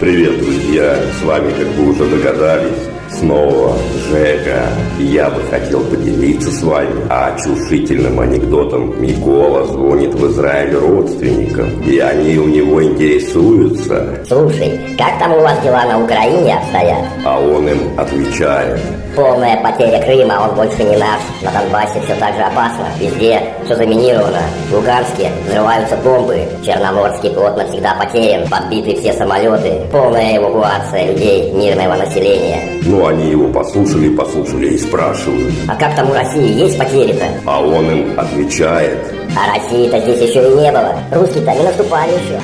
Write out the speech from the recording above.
Привет, друзья! С вами, как вы уже догадались, снова Жека. Я бы хотел поделиться с вами очушительным анекдотом. Микола звонит в Израиль родственникам, и они у него интересуются. Слушай, как там у вас дела на Украине обстоят? А он им отвечает. Полная потеря Крыма, он больше не наш. На Донбассе все так же опасно. Везде все заминировано. В Луганске взрываются бомбы. Черноморский флот навсегда потерян. Подбиты все самолеты. Полная эвакуация людей, мирного населения. Ну, они его послушали, послушали и спрашивают. А как там у России есть потери-то? А он им отвечает. А России-то здесь еще и не было. Русские-то не наступали еще.